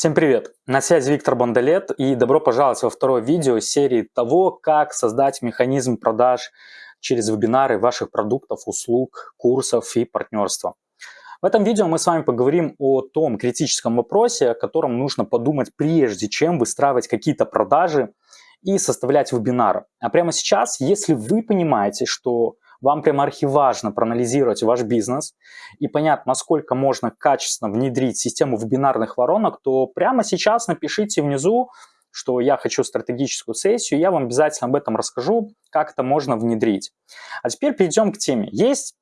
Всем привет! На связи Виктор Бондолет и добро пожаловать во второе видео серии того, как создать механизм продаж через вебинары ваших продуктов, услуг, курсов и партнерства. В этом видео мы с вами поговорим о том критическом вопросе, о котором нужно подумать прежде, чем выстраивать какие-то продажи и составлять вебинары. А прямо сейчас, если вы понимаете, что вам прямо архиважно проанализировать ваш бизнес и понять, насколько можно качественно внедрить систему вебинарных воронок, то прямо сейчас напишите внизу, что я хочу стратегическую сессию, я вам обязательно об этом расскажу, как это можно внедрить. А теперь перейдем к теме. Есть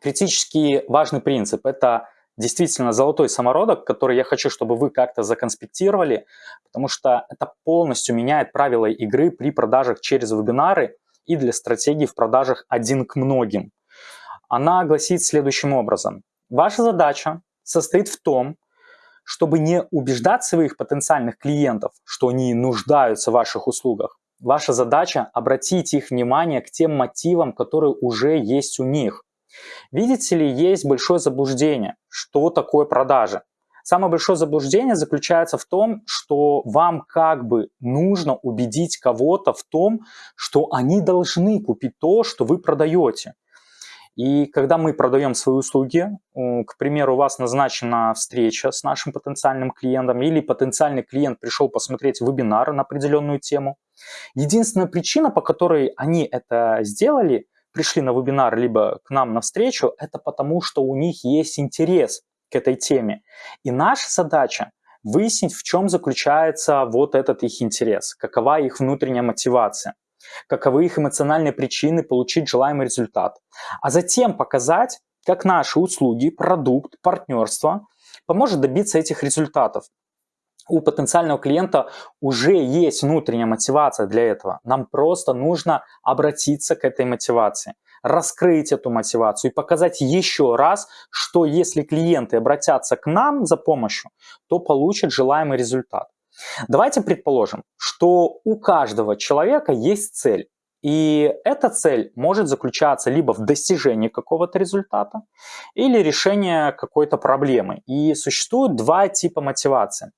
критически важный принцип. Это действительно золотой самородок, который я хочу, чтобы вы как-то законспектировали, потому что это полностью меняет правила игры при продажах через вебинары и для стратегии в продажах один к многим. Она гласит следующим образом. Ваша задача состоит в том, чтобы не убеждать своих потенциальных клиентов, что они нуждаются в ваших услугах. Ваша задача обратить их внимание к тем мотивам, которые уже есть у них. Видите ли, есть большое заблуждение, что такое продажи. Самое большое заблуждение заключается в том, что вам как бы нужно убедить кого-то в том, что они должны купить то, что вы продаете. И когда мы продаем свои услуги, к примеру, у вас назначена встреча с нашим потенциальным клиентом или потенциальный клиент пришел посмотреть вебинар на определенную тему, единственная причина, по которой они это сделали, пришли на вебинар либо к нам на встречу, это потому, что у них есть интерес к этой теме. И наша задача выяснить, в чем заключается вот этот их интерес, какова их внутренняя мотивация, каковы их эмоциональные причины получить желаемый результат. А затем показать, как наши услуги, продукт, партнерство поможет добиться этих результатов. У потенциального клиента уже есть внутренняя мотивация для этого. Нам просто нужно обратиться к этой мотивации раскрыть эту мотивацию и показать еще раз, что если клиенты обратятся к нам за помощью, то получат желаемый результат. Давайте предположим, что у каждого человека есть цель. И эта цель может заключаться либо в достижении какого-то результата, или решении какой-то проблемы. И существует два типа мотивации.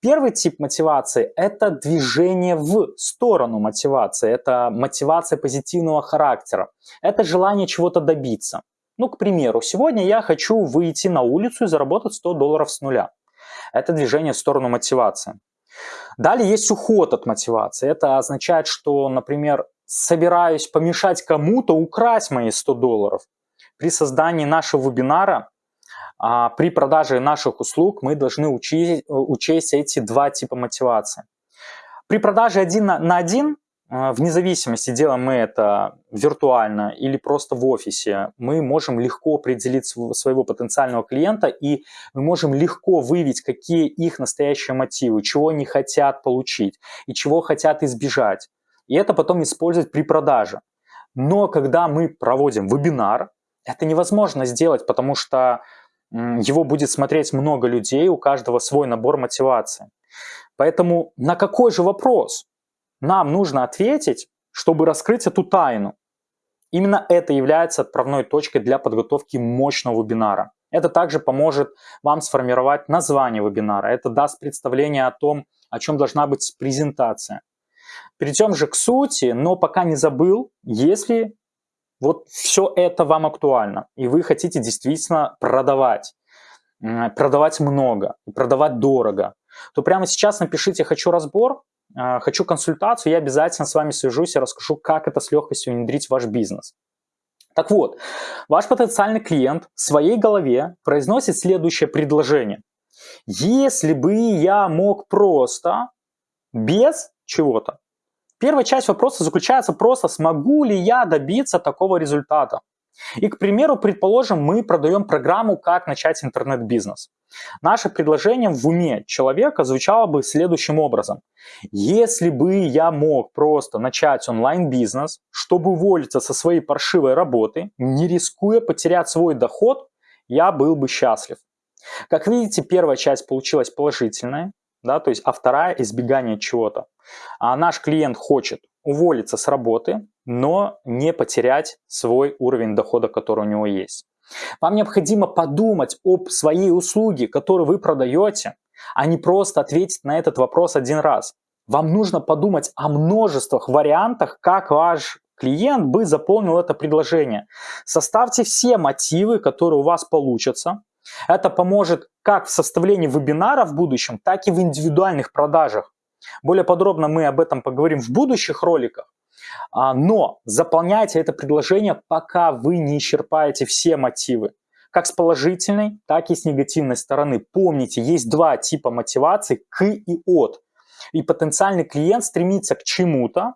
Первый тип мотивации – это движение в сторону мотивации, это мотивация позитивного характера, это желание чего-то добиться. Ну, к примеру, сегодня я хочу выйти на улицу и заработать 100 долларов с нуля. Это движение в сторону мотивации. Далее есть уход от мотивации. Это означает, что, например, собираюсь помешать кому-то украсть мои 100 долларов. При создании нашего вебинара при продаже наших услуг мы должны учесть, учесть эти два типа мотивации. При продаже один на один, а, вне зависимости, делаем мы это виртуально или просто в офисе, мы можем легко определить своего потенциального клиента и мы можем легко выявить, какие их настоящие мотивы, чего они хотят получить и чего хотят избежать. И это потом использовать при продаже. Но когда мы проводим вебинар, это невозможно сделать, потому что его будет смотреть много людей, у каждого свой набор мотивации. Поэтому на какой же вопрос нам нужно ответить, чтобы раскрыть эту тайну? Именно это является отправной точкой для подготовки мощного вебинара. Это также поможет вам сформировать название вебинара. Это даст представление о том, о чем должна быть презентация. Перейдем же к сути, но пока не забыл, если вот все это вам актуально, и вы хотите действительно продавать, продавать много, продавать дорого, то прямо сейчас напишите «хочу разбор», а, «хочу консультацию», я обязательно с вами свяжусь и расскажу, как это с легкостью внедрить в ваш бизнес. Так вот, ваш потенциальный клиент в своей голове произносит следующее предложение. Если бы я мог просто, без чего-то, Первая часть вопроса заключается просто, смогу ли я добиться такого результата. И, к примеру, предположим, мы продаем программу «Как начать интернет-бизнес». Наше предложение в уме человека звучало бы следующим образом. Если бы я мог просто начать онлайн-бизнес, чтобы уволиться со своей паршивой работы, не рискуя потерять свой доход, я был бы счастлив. Как видите, первая часть получилась положительная, да, то есть, а вторая – избегание чего-то. А наш клиент хочет уволиться с работы, но не потерять свой уровень дохода, который у него есть. Вам необходимо подумать об своей услуге, которую вы продаете, а не просто ответить на этот вопрос один раз. Вам нужно подумать о множествах вариантах, как ваш клиент бы заполнил это предложение. Составьте все мотивы, которые у вас получатся. Это поможет как в составлении вебинара в будущем, так и в индивидуальных продажах. Более подробно мы об этом поговорим в будущих роликах. А, но заполняйте это предложение, пока вы не исчерпаете все мотивы. Как с положительной, так и с негативной стороны. Помните, есть два типа мотивации – к и от. И потенциальный клиент стремится к чему-то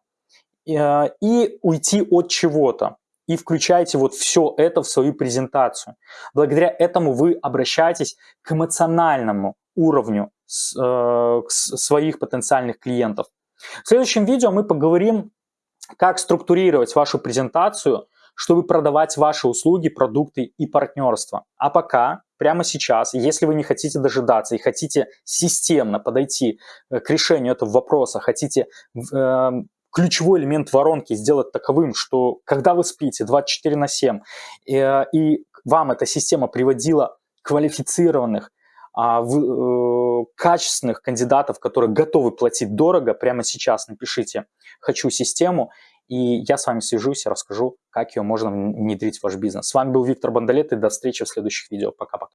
э, и уйти от чего-то. И включаете вот все это в свою презентацию. Благодаря этому вы обращаетесь к эмоциональному уровню э, своих потенциальных клиентов. В следующем видео мы поговорим, как структурировать вашу презентацию, чтобы продавать ваши услуги, продукты и партнерство. А пока, прямо сейчас, если вы не хотите дожидаться и хотите системно подойти э, к решению этого вопроса, хотите э, ключевой элемент воронки сделать таковым, что когда вы спите 24 на 7, э, и вам эта система приводила квалифицированных, а, э, качественных кандидатов, которые готовы платить дорого, прямо сейчас напишите «хочу систему», и я с вами свяжусь и расскажу, как ее можно внедрить в ваш бизнес. С вами был Виктор Бондолет, и до встречи в следующих видео. Пока-пока.